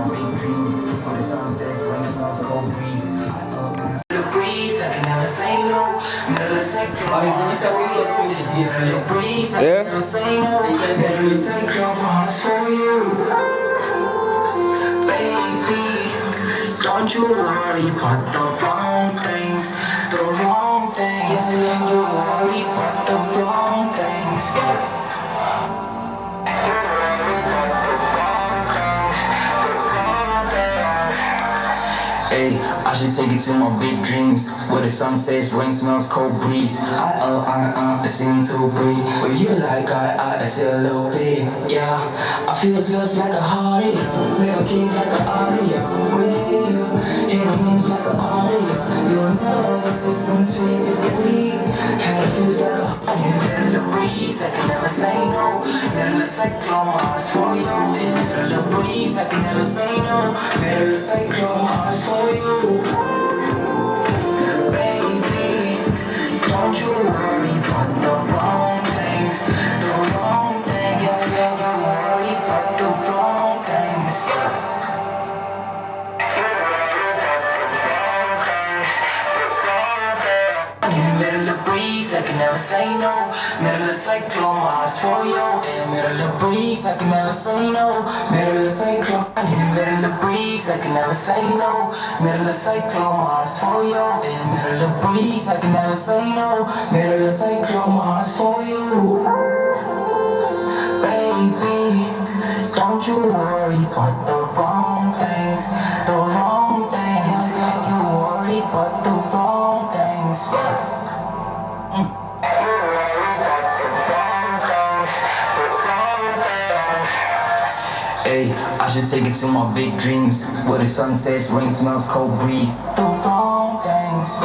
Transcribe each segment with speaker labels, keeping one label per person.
Speaker 1: my big dreams. Where the sun sets, rain smells, cold breeze. I up my the breeze, I can never say no. Middle of sector,
Speaker 2: Ay, kung isa ko yung
Speaker 1: the breeze, I
Speaker 3: Yeah.
Speaker 1: can never say no. Middle of sector, my heart's for you. Baby, don't you worry about the wrong things, the wrong things. Don't you worry about the wrong things. I should take you to my big dreams Where the sun sets, rain smells, cold breeze. I, uh, I, uh, I seem to breathe Where you like, I, I, I see a little bit Yeah, I feel feels like a heart, yeah. Never king like an aria Real, hit it means like an aria Never Had it feels like a heart Middle of breeze, I can never say no of cyclone, heart's for you Middle of breeze, I can never say no of cyclone, heart's for you Baby, don't you worry about the wrong things. The never say no. Middle of cyclone, my heart's for you. In the middle of breeze, I can never say no. Middle of cyclone, in the middle of breeze, I can never say no. Middle of cyclone, my heart's for you. In the middle of breeze, I can never say no. Middle of cyclone, my heart's for you. Baby, don't you worry about the wrong things, the wrong things. You worry about the wrong things. I should take it to my big dreams Where the sun sets, rain smells, cold breeze The wrong things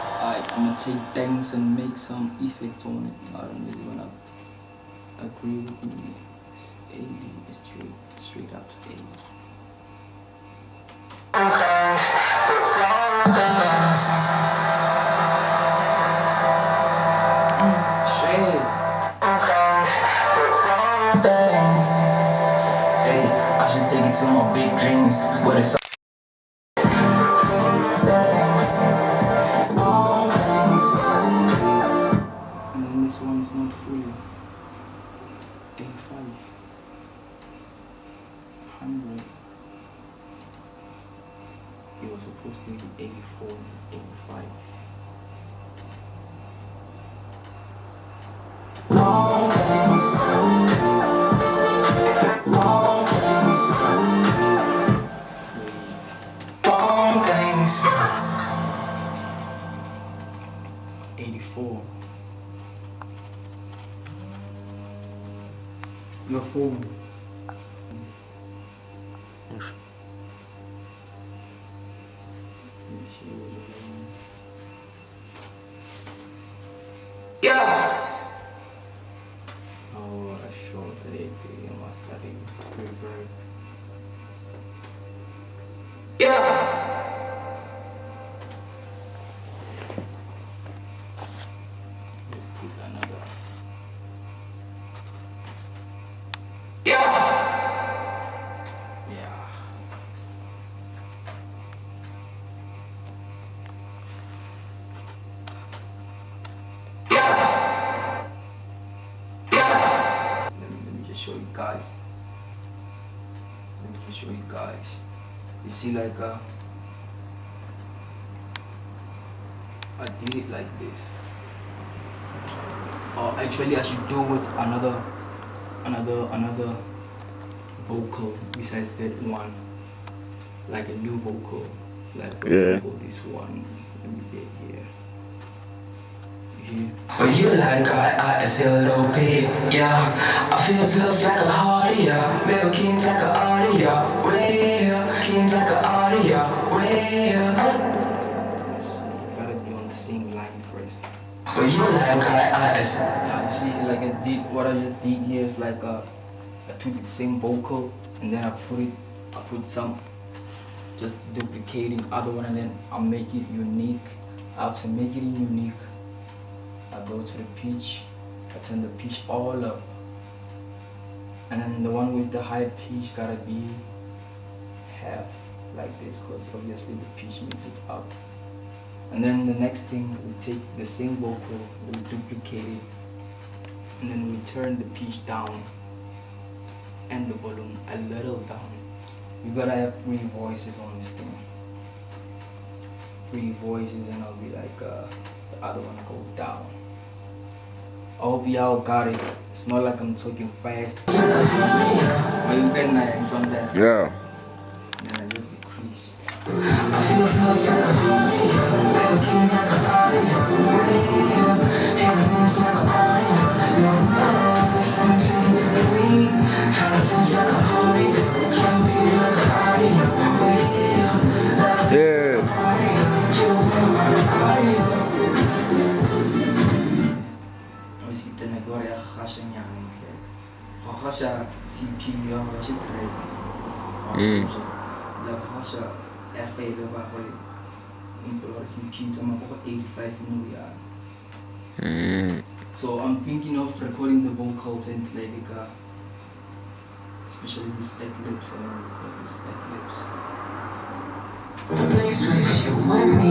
Speaker 2: Alright, I'm gonna take things and make some effects on it. I don't really wanna agree with me. It's 80 straight, straight up to 80. Shit.
Speaker 1: Hey, I should take it to my big dreams. Where the
Speaker 2: show you guys. Let me show you guys. You see, like, uh, I did it like this. Or actually, I should do with another, another, another vocal besides that one. Like a new vocal. Like, for
Speaker 3: Yeah.
Speaker 2: example, this one. Let me get here.
Speaker 1: When you like I, I a bit, yeah I feel it like a heart, yeah Real king like a aria, real King like a real
Speaker 2: So you gotta be on the same line first.
Speaker 1: When you like I, I see
Speaker 2: see, like I did, what I just did here is like uh, I took the same vocal and then I put it, I put some, just duplicating other one and then I make it unique. I have to make it unique. I go to the pitch, I turn the pitch all up. And then the one with the high pitch gotta be half like this because obviously the pitch makes it up. And then the next thing, we take the same vocal, we duplicate it, and then we turn the pitch down and the volume a little down. You gotta have three voices on this thing. Three voices and I'll be like, uh, the other one go down. I hope y'all got it. It's not like I'm talking fast. But you can uh, some that.
Speaker 3: Yeah.
Speaker 2: Yeah, just decrease.
Speaker 3: Yeah.
Speaker 2: Hasha CP, Hasha track. La Hasha FA, the Baholi. Import CP, some of 85 million.
Speaker 3: Mm.
Speaker 2: So I'm thinking of recording the vocals and like uh, especially this eclipse. I want to record this eclipse.
Speaker 1: The place with you and me.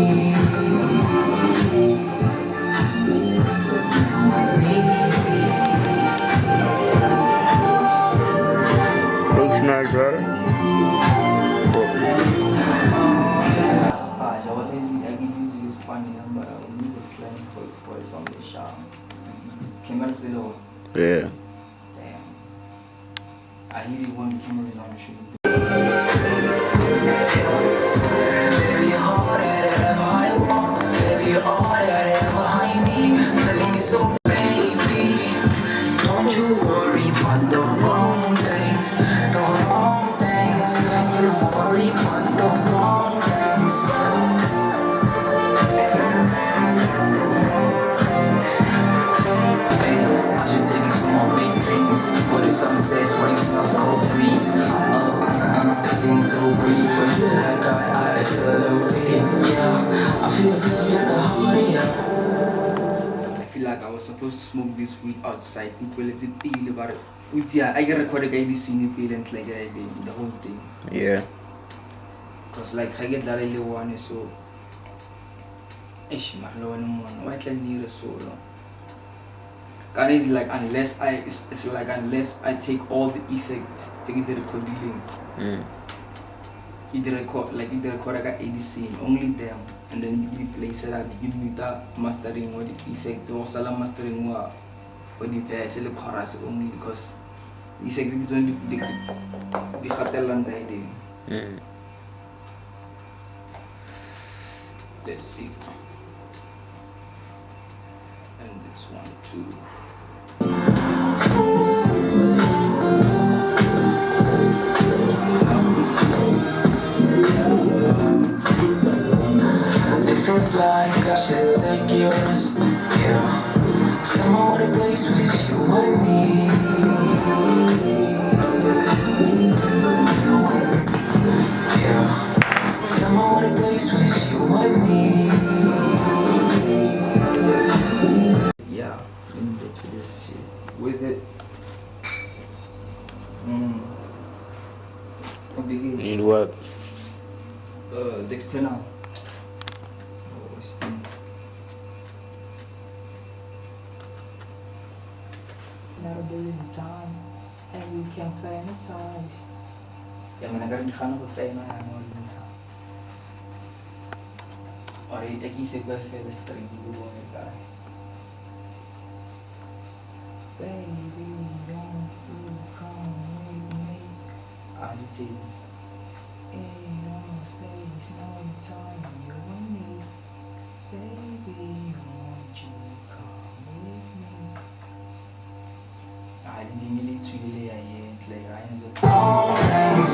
Speaker 2: Foi foi só deixar. Camera zero.
Speaker 3: Yeah.
Speaker 2: Damn. I hate it when the camera is on the shoot.
Speaker 1: Rain smells, cold breeze. Uh, uh, uh, I seem to breathe. But you like I, I, it's a little bit. Yeah, I feel just like a heart, yeah.
Speaker 2: I feel like I was supposed to smoke this weed outside. People, it's a deal about it. Which yeah, I get recorded I this scene and like I did the whole thing.
Speaker 3: Yeah.
Speaker 2: Cause like I get that little one so Ish man, lo naman. Why like near a solo? And it's like unless I it's, it's like unless I take all the effects, take the recording,
Speaker 3: Mm.
Speaker 2: either record like either record 80 scene, only them, and then you place it at you with that mastering or the effects or salam mastering or or the verse the chorus only because the effects is only the the hotel and the idea. Let's see. And this one too.
Speaker 1: Feels like I should take yours, yeah. Some other place with you and me. You and me, yeah. Some place with you and me.
Speaker 2: Yeah, this shit. Where's that? Mm. What the game?
Speaker 3: Need what?
Speaker 2: Uh, Dextena. Oh, it's in.
Speaker 4: Never been in time, and we can fantasize.
Speaker 2: Yeah, man, I got the kind of what's in my hand all the time. Or I guess it was fair story you do on it, guy.
Speaker 4: Baby, won't you come with me?
Speaker 2: I did say,
Speaker 4: Ain't no space, no time, you and me. Baby, won't you come with me?
Speaker 2: I didn't really tweet it, I ain't like, I ain't
Speaker 1: Wrong things.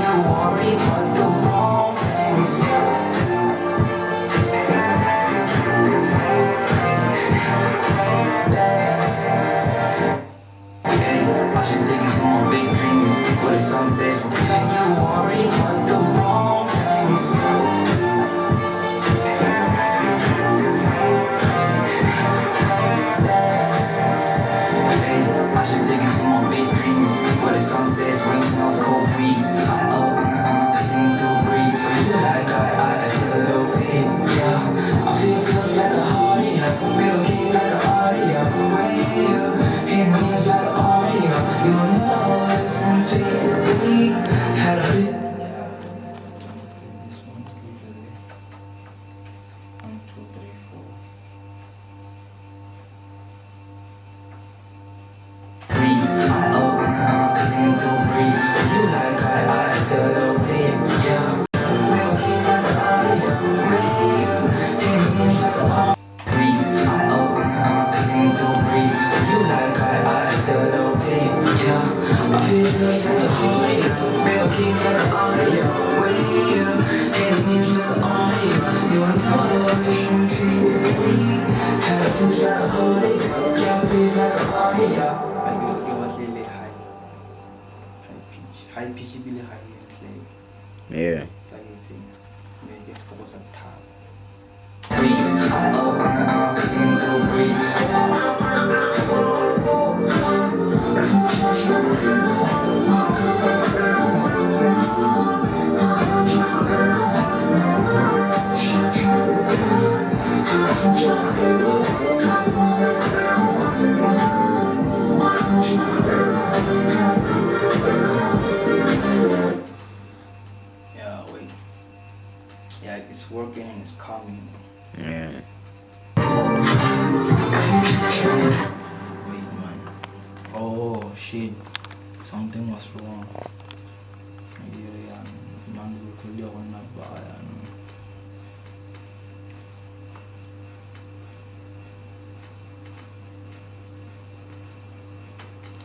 Speaker 1: You worry about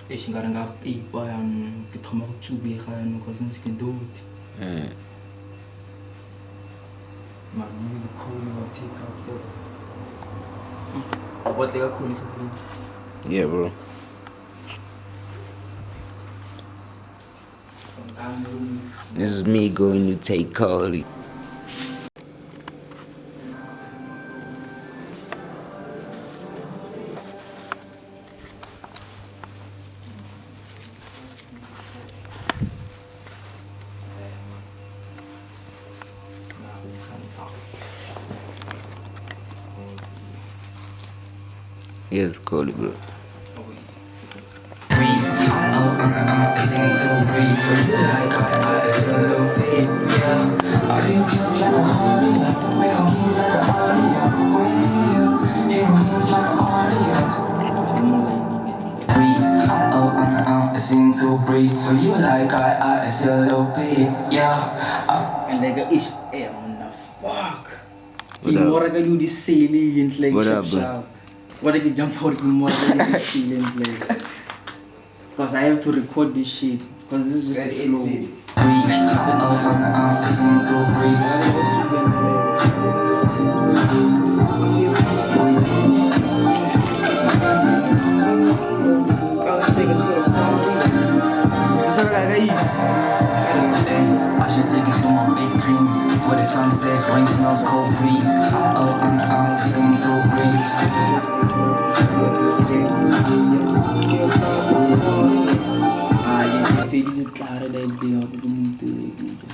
Speaker 2: e xingari nga peipa yan ke thoma go tsubega yanong cause ntse ke dutse mabili kakhulu ngatheka ko abotle kakhulu isibili
Speaker 3: Yeah, bro. This is me going to take Carly. Yes, Carly, bro.
Speaker 1: breeze. I uh uh, sing to breathe. But you like I, I still a little bit, yeah. I feel just like a heart, yeah. We don't keep like a audio, radio. It means like an audio. Breeze. I uh uh, sing to breathe. But you like I, I still a little bit, yeah. I
Speaker 2: And like ish, eh, on the fuck.
Speaker 3: What
Speaker 2: Ke
Speaker 3: up?
Speaker 2: more ka do di salient like
Speaker 3: What
Speaker 2: What I can jump for ke more ka do di like. Cause I have to record this shit. Cause this is just the flow.
Speaker 1: breeze. Dreams Where the sun sets, rain smells, cold breeze. Oh uh uh, sing to breathe
Speaker 2: feliz clara da ó, todo mundo tem.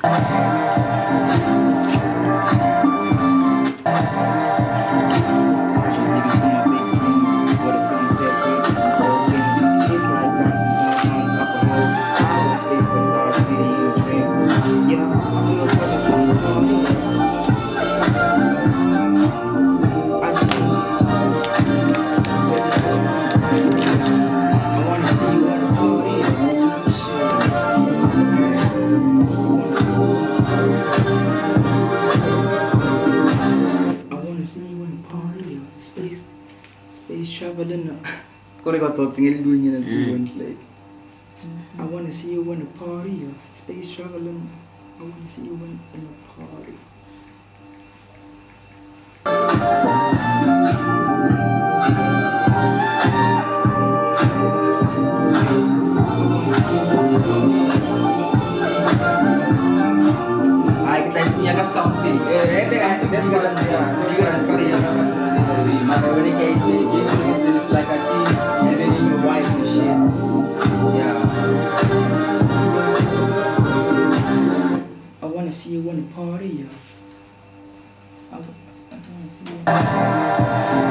Speaker 2: Kore ka thoughts ngelilunye na tsiwon like. I wanna see you in a party. Space traveling. I wanna see you in, in a party. Ay, kita insinya ka something. Eh, ente ka, ente ka lang ya. Hindi ka lang sorry ya. Maka when it came to it, it's like I see wanna party. I, wa- I wanna see you.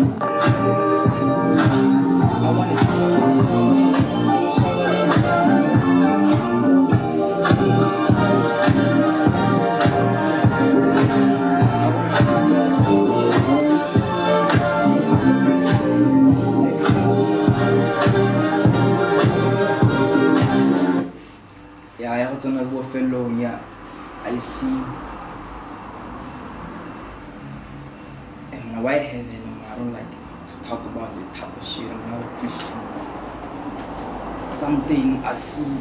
Speaker 2: Something I see.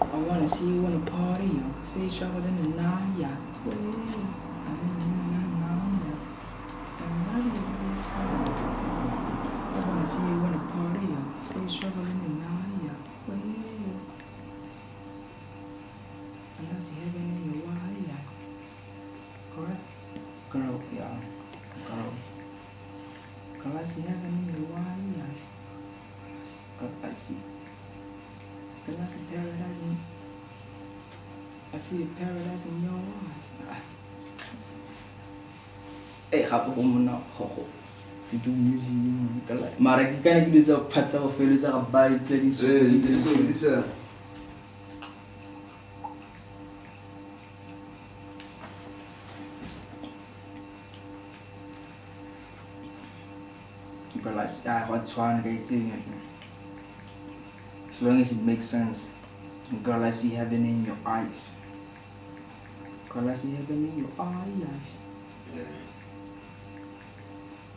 Speaker 2: I wanna see you in a party, yo. Space travel in the. Way, I wanna see you in a party, yo. Space travel in the night, Eh, gape go go to do music you know, ka like mara ke kana ke dilo tsa part tsa go feleletsa ga ba eh, di play di so Because I got trying to get in As long as it makes sense. Girl, I see heaven in your eyes. Girl, I see heaven in your eyes. Girl,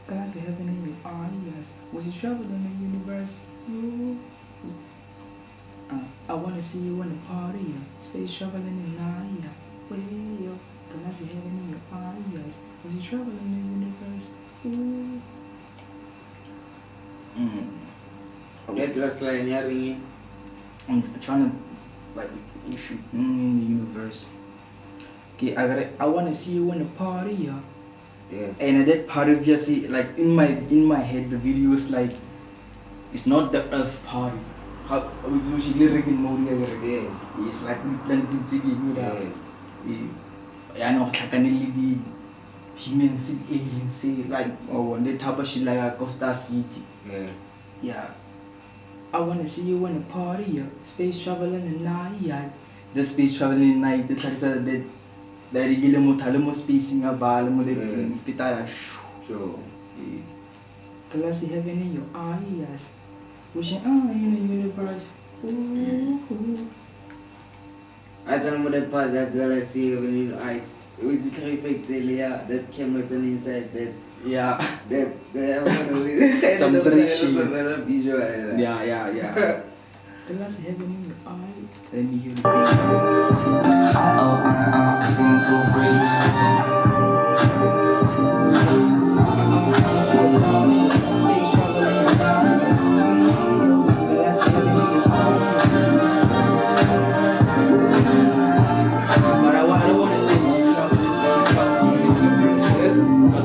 Speaker 2: I see heaven in your eyes. Was you traveling in the universe? Ooh. Uh, I wanna see you in the party. Space traveling in the night. Well, girl, I see heaven in your eyes. Was you traveling in the universe? Ooh. Mm.
Speaker 3: That last line ya ringi.
Speaker 2: I'm trying to like you should mm, in the universe. Okay, I gotta, I wanna see you in the party, yeah.
Speaker 3: Yeah.
Speaker 2: And at that party, obviously, like in my in my head, the video is like, it's not the Earth party. How which lyric in mode
Speaker 3: Yeah.
Speaker 2: It's like we plan to it good. I know kakanili di humans, aliens, say like oh, talk about shit like Costa City.
Speaker 3: Yeah.
Speaker 2: Yeah. I wanna see you in a party, yeah. Space traveling in night, yeah. The space traveling in the night, the like that that igile mo thale mo spacing nga ba le mo le
Speaker 3: Yeah.
Speaker 2: fita ya shoo.
Speaker 3: So,
Speaker 2: Glass heaven in your eyes. Wishing ah in the universe. Ooh, ooh.
Speaker 3: I tell him that part that girl I see when you eyes with the trifecta yeah, that camera's on inside that
Speaker 2: Yeah.
Speaker 3: that that
Speaker 2: Some drink shit.
Speaker 3: Yeah.
Speaker 2: Yeah, yeah. The last heaven in your eye. Let me hear the
Speaker 1: I oh I seem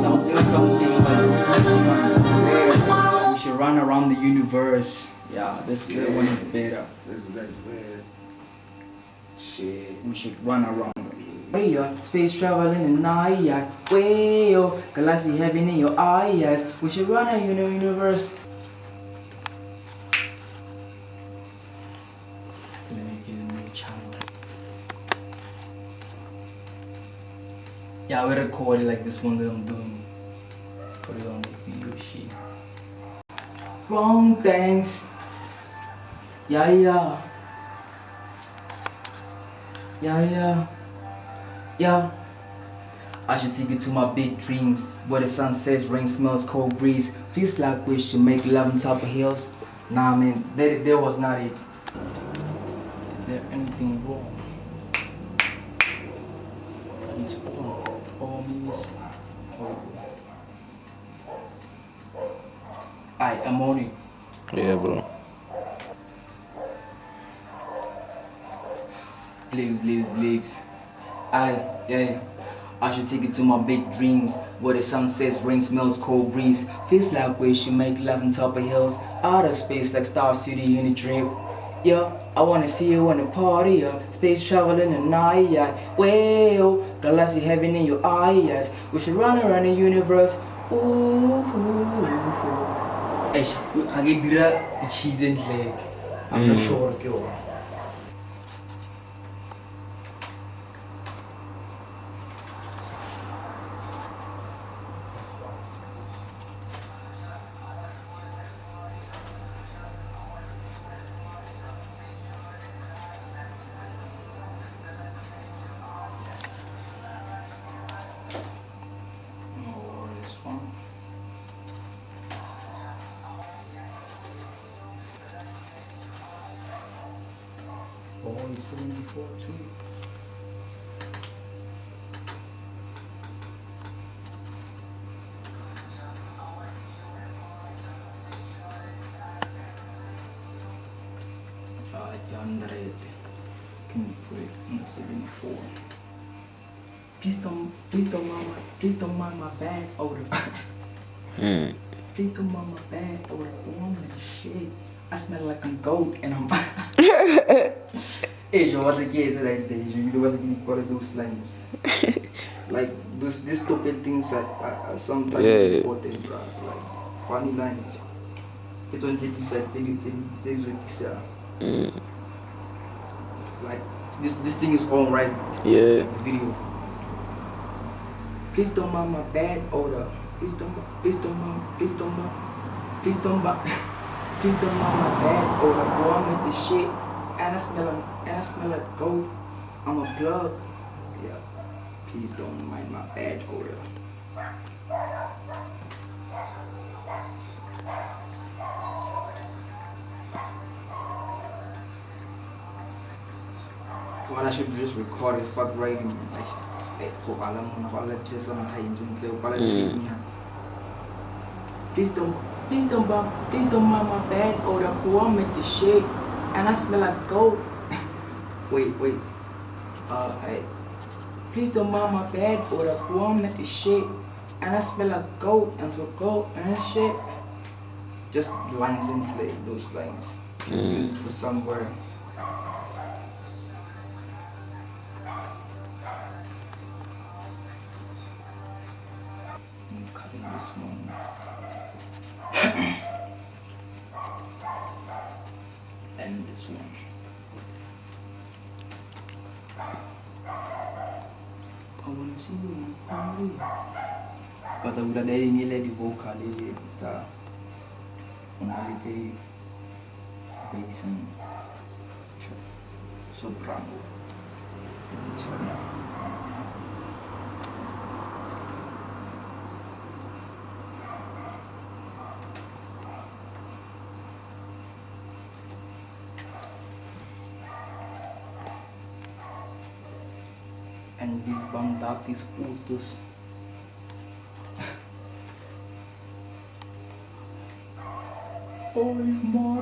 Speaker 2: I'll say something like we should run around the universe. Yeah, this this one is better.
Speaker 3: That's that's weird. Shit.
Speaker 2: We should run around. Way yo, space traveling in yeah. Way yo, galaxy heaven in your eyes. We should run a uni- universe. Let me get a new channel. Yeah, we record like this one that I'm doing. Put it on the video sheet. Wrong thanks. Yeah, yeah. Yeah, yeah. Yeah. I should take you to my big dreams where the sun sets, rain smells, cold breeze. Feels like we should make love on top of hills. Nah, man, that, that was not it. Is there anything wrong? Is wrong? Miss. Oh. I am on it.
Speaker 5: Yeah, bro.
Speaker 2: Please, please, please. I, yeah. I should take you to my big dreams where the sun sets, rain smells, cold breeze. Feels like we should make love on top of hills, outer space like Star City in a dream. Yeah, I wanna see you on the party, yeah. Space traveling in the night, yeah. Well, galaxy heaven in your eyes. We should run around the universe. Ooh, ooh, ooh. Eish, get the cheese and leg. I'm not
Speaker 5: Mm.
Speaker 2: sure, girl. Don't mind my bad odor. Woman, shit. I smell like a goat and I'm. What the case like this? You know what you call those lines? like those these stupid things are, are, are sometimes
Speaker 5: Yeah.
Speaker 2: important, bro. Like funny lines. It's on TV set, TV, TV, TV, TV,
Speaker 5: Mm.
Speaker 2: Like this, this thing is on right
Speaker 5: Yeah.
Speaker 2: The video. Please don't mind my bad odor. Please don't, please don't mind, please don't mind, please don't mind, please don't mind my bad odor. Boy, I'm with this shit, and I smell like, and I smell like goat. I'm a plug. Yeah. Please don't mind my bad odor. Well, I should just record it, fuck writing. Like, eh, kung alam mo na ako, alam siya sometimes in Cleo, pala
Speaker 5: Mm.
Speaker 2: niya. Please don't, please don't, bum, please don't mind my bed or the I'm with the shit, and I smell like goat. wait, wait. Uh, hey. Please don't mind my bed or the I'm with the shit, and I smell like goat, and for goat and shit. Just lines in play, those lines.
Speaker 5: Mm.
Speaker 2: Use it for somewhere. I'm cutting this one. And this one. I wanna see you in the party. Kata udah dari nilai di vokal ini, ta. Unalite bass and soprano. Turn up. and desbandates curtos. Oi, mãe.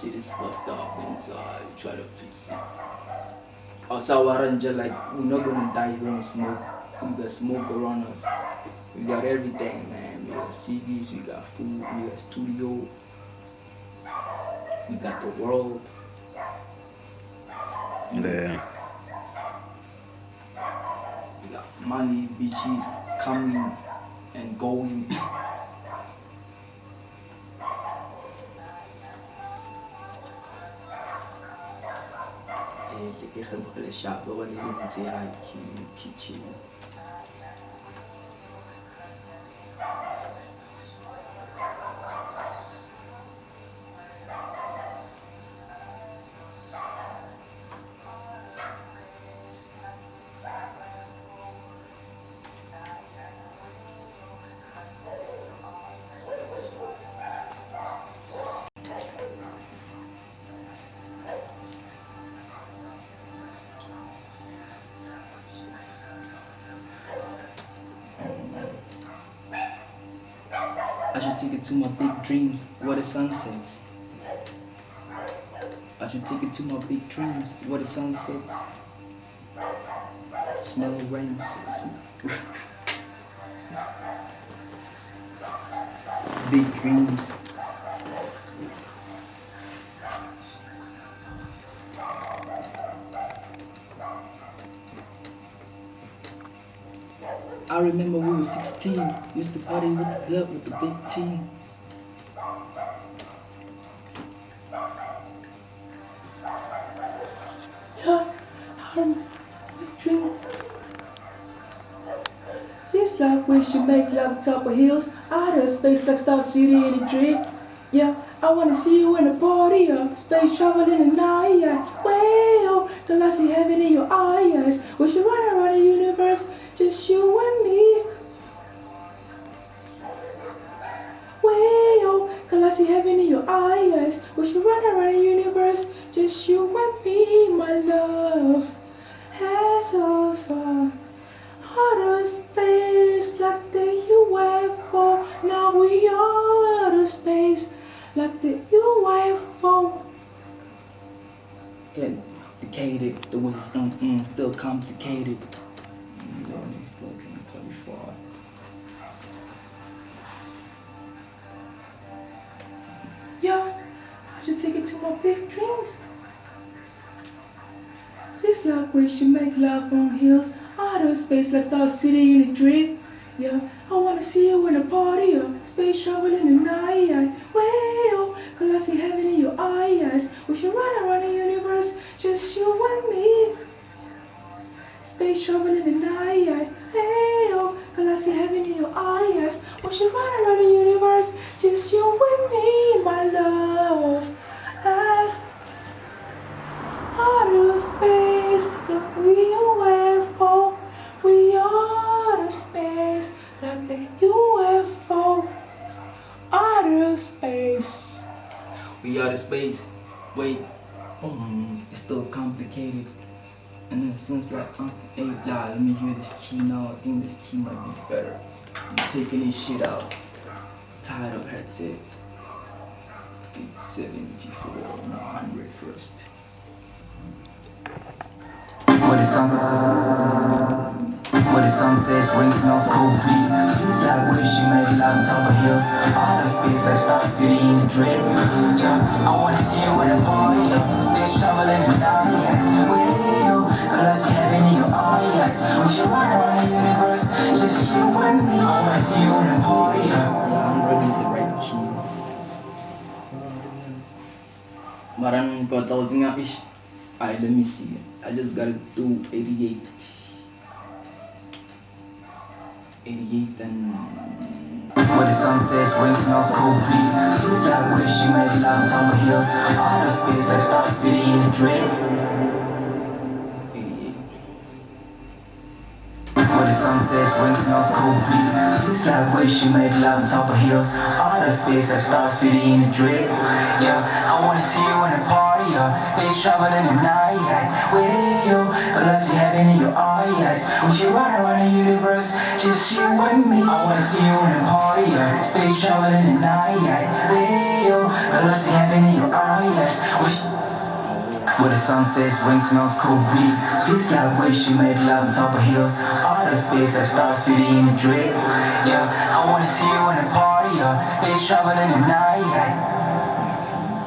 Speaker 2: Shit is fucked up inside. Try to fix it. Asawaran just like we're not gonna die here on smoke. We got smoke around us. We got everything, man. We got CDs, we got food, we got studio, we got the world.
Speaker 5: Yeah.
Speaker 2: We got money, bitches coming and going. Eh, ke ke kgeboge leshapa ba le ntse my big dreams where the sun sets. I should take it to my big dreams where the sun sets. Smell rain. big dreams. I remember we were 16, used to party with the club with the big team. I'm dreams. Feels like we should make love top of hills, outer space like Star City in a dream. Yeah, I wanna see you in a party, of space travel in the night. Well, till I see heaven in your eyes. We should run around the universe, just you and me. Well, till I see heaven in your eyes. We should run around the universe, just you and me, my love. Has also outer space like the UFO. Now we are outer space like the UFO. Getting complicated. The was mm, mm, still complicated. Yeah, still getting far. Yeah, I should take it to my big dreams. It's like we should make love on hills, outer space like Star City in a dream. Yeah, I wanna see you in a party, yeah. space travel in the night. Yeah. Well, cause I see heaven in your eyes. We should run around the universe, just you and me. Space travel in the night. Hey, oh, cause I see heaven in your eyes. We should run around the universe, just you and me, my love. Space, we UFO. We space, like the UFO. Outer space. We outer space. Wait, um, it's still complicated. And then it sounds like, um, hey, nah, let me hear this key now. I think this key might be better. I'm taking this shit out. Tired of headsets. It's 74, no, 100 first.
Speaker 1: What is sun? Where the sunsets ring smells cold breeze. Like where she made love on top of hills. All the space like Star City in the drip. Yeah, I wanna see you in a party. Space traveling and night. Yeah, with you. See heaven in your eyes. We should run around the universe. Just you and me. I wanna see you in a party. Yeah.
Speaker 2: Yeah, I'm ready the right let me see. I just gotta do 88. 88 and
Speaker 1: Where the sunsets ring smells cold breeze. Like where she made love on top of hills. All the space like Star City in the drip. The sunsets ring smells cold breeze. It's like where she made love on top of hills. The space like Star City in a drip. Yeah, I wanna see you in a party. Yeah. Space traveling the night. With you, see heaven in your eyes. We should run around the universe, just you and me. I wanna see you in a party. Yeah. Space traveling the night. With you, see heaven in your eyes. We should where the sunsets ring smells cold breeze Feels like where she made love on top of hills the space like Star City in the drip Yeah, I wanna see you in a party yeah. Space traveling at night.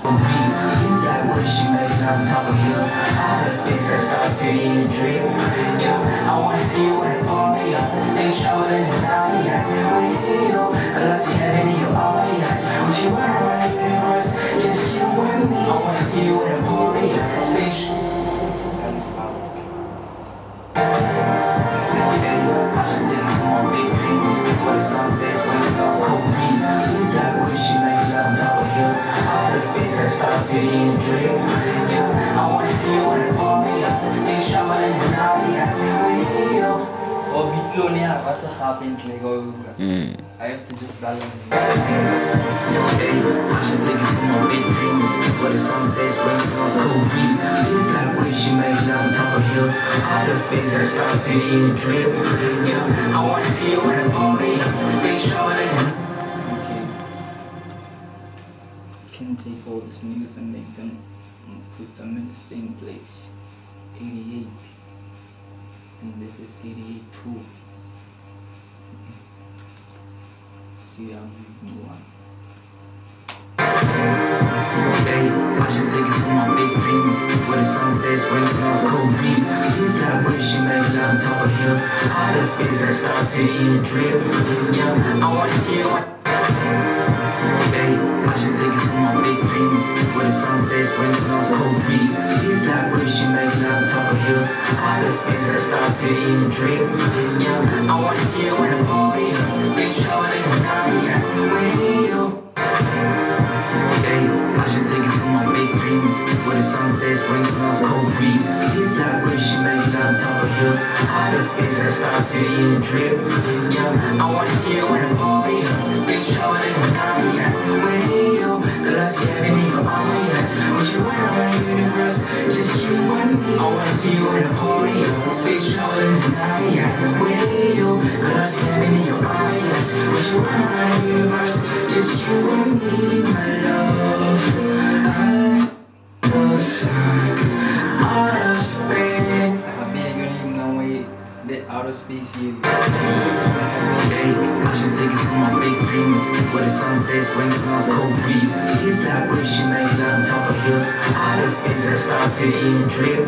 Speaker 1: Cold she made love on top of hills All the space like Star City in the drip Yeah, I wanna see you in a party yeah. Space traveling at night. With you, uh, girl I see heaven in your eyes Would you run dreams Where the sunsets, wind smells, cold breeze Feels like where she made love on top of hills All the space like Star City in the drip Yeah, I wanna see you in a party yeah. Space traveling at night yeah. With you
Speaker 2: Oh, bitlo niya. Basta kapin like over.
Speaker 5: Mm.
Speaker 2: I have to just balance
Speaker 1: I should take you to my big dreams Where the sun sunsets, wind smells, cold breeze Feels like where she made love on top of hills All the space like Star City in the drip Yeah, I wanna see you in a party. Space traveling
Speaker 2: Okay. Can take all these news and make them and put them in the same place. 88. And this is 88 too. Making one.
Speaker 1: I should take you to my big dreams Where the sun sunsets, ring smells, cold breeze she made love on top of hills All the space like Star City in the drip Yeah, I wanna see you big dreams. Where the sunsets, ring smells, cold breeze. Feels like she made love on top of hills. All the space like Star City in the drip Yeah, I wanna see you in a party. Space traveling at night. With you Hey, I should take you to my big dreams Where the sunsets, ring smells, cold breeze. Feels like where she made love on top of hills All the space like Star City in the drip. Yeah, I wanna see you in a party Space traveling at night yeah. With you, girl I see heaven in your eyes. We should run around the universe, just you and me? I wanna see you in a party Space traveling at night yeah. With you, girl I see heaven in your eyes. We should run around the universe, just you and me, my love I was space I should take you to my big dreams Where the sunsets, rain smells, cold breeze. Feels like where she made love on top of hills. All the space like Star City in the drip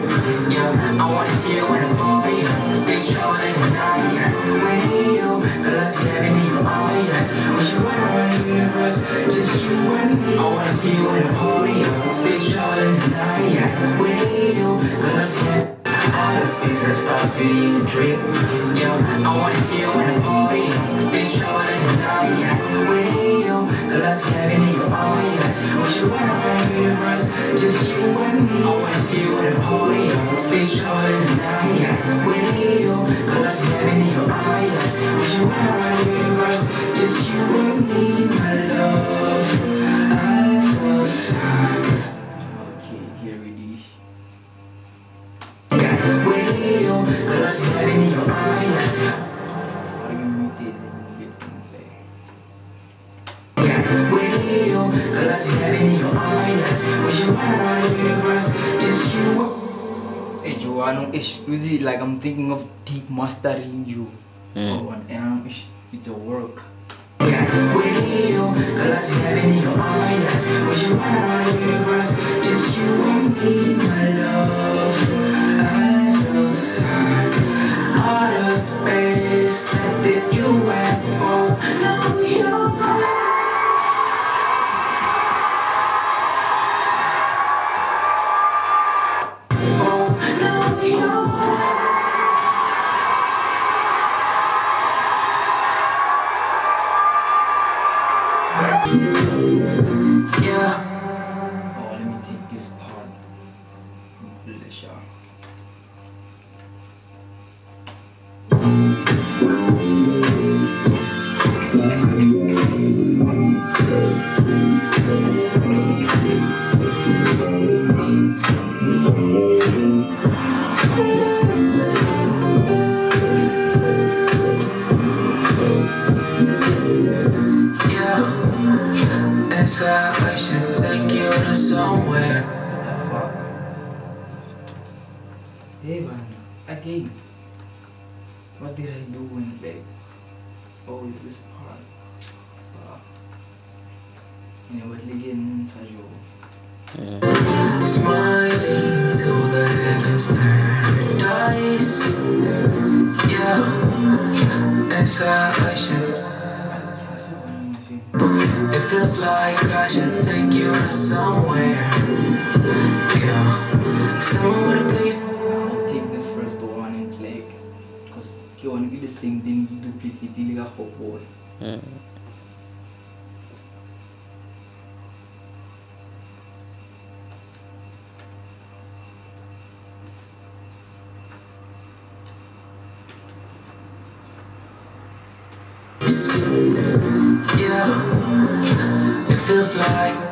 Speaker 1: Yeah, I wanna see you in a party Space traveling at night. With you, girl I see heaven in your eyes. We should run around the universe, just you and me. I wanna see you in a party Space traveling at night. With you, girl Star City in the drip Yeah, I wanna see you in a party. Space traveling at night yeah. With you, girl I heaven in your eyes We should run around the universe, just you and me. I wanna see you in a party. Space traveling at night yeah. With you, girl I heaven in your eyes We should run around the universe, just you and me, my love. I was
Speaker 2: Okay,
Speaker 1: Eh,
Speaker 2: edge know, ish eh, usually like I'm thinking of deep mastering you
Speaker 5: mm.
Speaker 2: on and ish eh, it's a work
Speaker 1: just you and me, my love. Out of space. Yeah, it feels like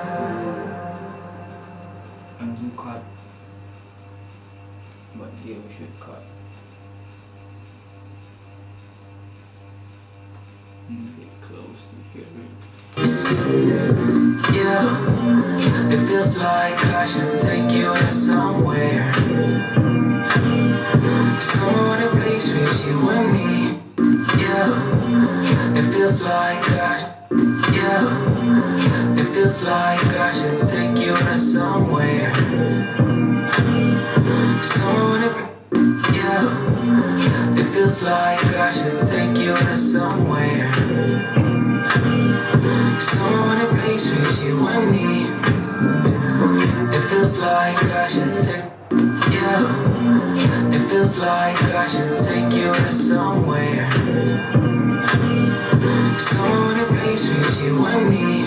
Speaker 1: you
Speaker 2: and
Speaker 1: me.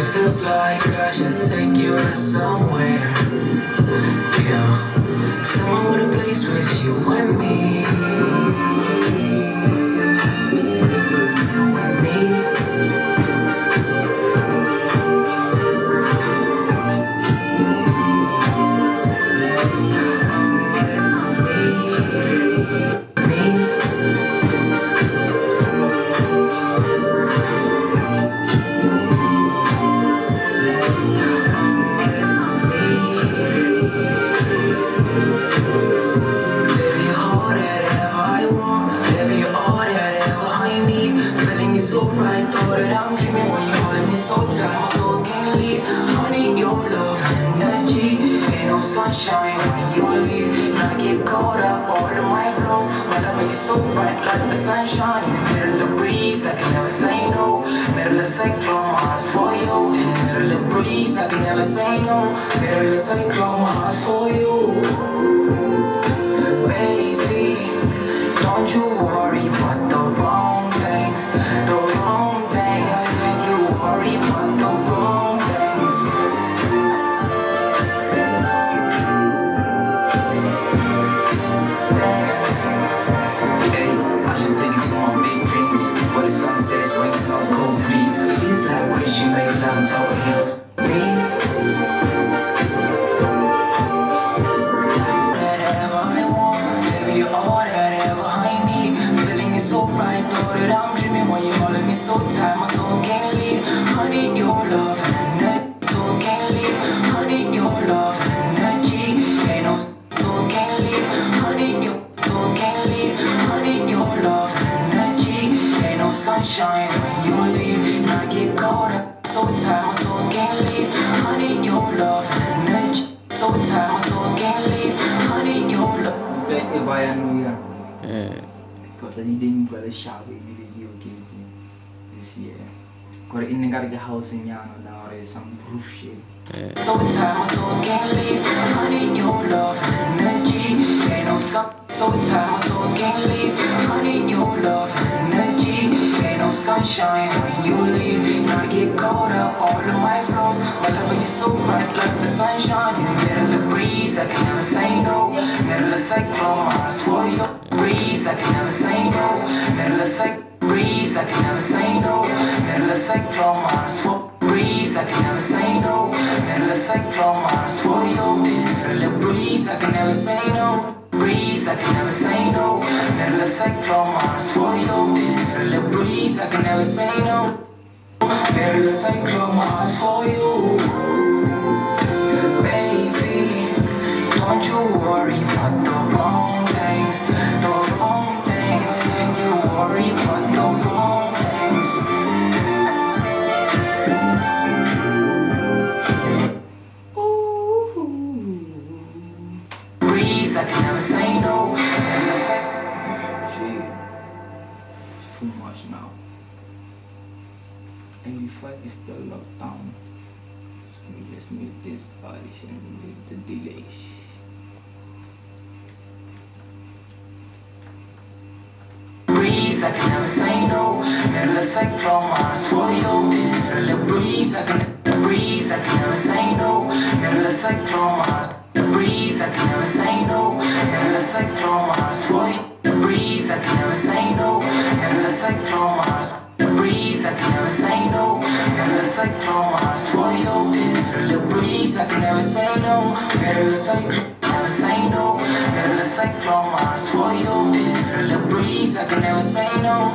Speaker 1: It feels like I should take you to somewhere. Yeah, somewhere with a place with you and me.
Speaker 2: hands. Didn't utlwa le shabe ebile ke oketse this year kore e nne ka re ke housing yana now or some roof shit
Speaker 1: So tired, my soul can't leave. I need your love energy. Ain't no sun. So tired, my soul can't leave. I need your love energy. Sunshine when you leave. I get up all of my flaws. My love you so bright like the sunshine. In the middle of breeze, I can never say no. Middle of cyclone, I ask for your breeze. I can never say no. Middle of cyclone. Breeze, I can never say no. Middle of cyclone, ask for breeze, I can never say no. Middle of cyclone, I ask for you. Middle of breeze, I can never say no. Breeze, I can never say no. Cyclone, I ask for you. In the middle of breeze, I can never say no. Middle of cyclone, ask for you. Baby, don't you worry about the wrong things,
Speaker 2: 85 is the lockdown we just need this and with the delays
Speaker 1: breeze, I can never say no. Middle of cyclone, you. In the middle of breeze, I can breeze, I can never say no. Middle of cyclone, breeze, I can never say no. Middle of cyclone, for you. Breeze, I can never say no. Middle of cyclone, breeze, I can never say no. Ask for you. In the middle of breeze, I can never say no. Middle of cyclone. Never say no, middle of for you. In the middle of breeze, I can never say no.